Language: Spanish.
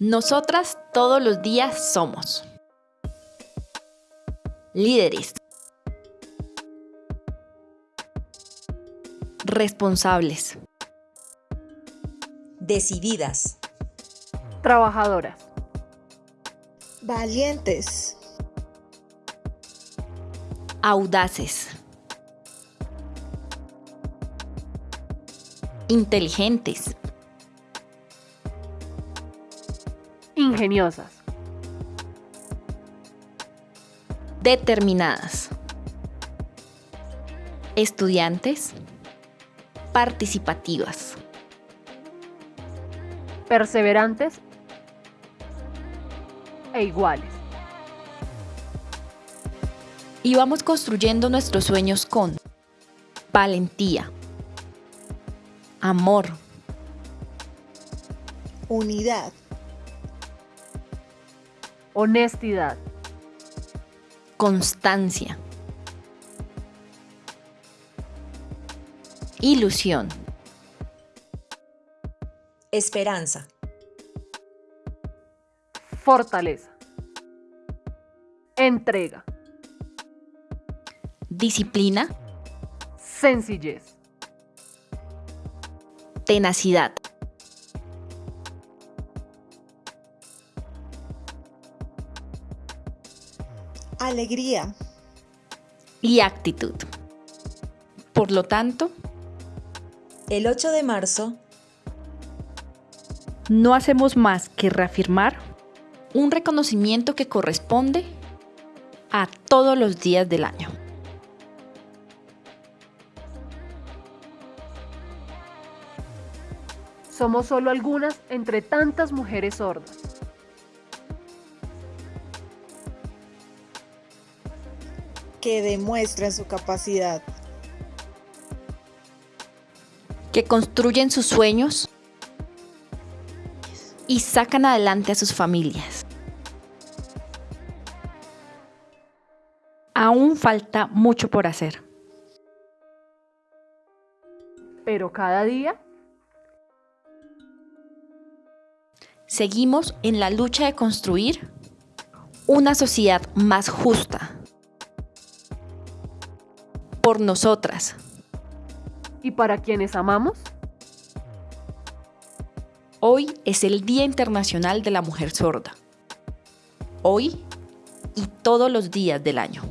Nosotras todos los días somos líderes, responsables, decididas, trabajadoras, valientes, audaces, inteligentes, ingeniosas, determinadas, estudiantes, participativas, perseverantes. E iguales. Y vamos construyendo nuestros sueños con valentía, amor, unidad, honestidad, constancia, ilusión, esperanza, fortaleza, entrega, disciplina, sencillez, tenacidad. Alegría y actitud. Por lo tanto, el 8 de marzo no hacemos más que reafirmar un reconocimiento que corresponde a todos los días del año. Somos solo algunas entre tantas mujeres sordas. Que demuestran su capacidad, que construyen sus sueños y sacan adelante a sus familias. Aún falta mucho por hacer. Pero cada día seguimos en la lucha de construir una sociedad más justa por nosotras. ¿Y para quienes amamos? Hoy es el Día Internacional de la Mujer Sorda. Hoy y todos los días del año.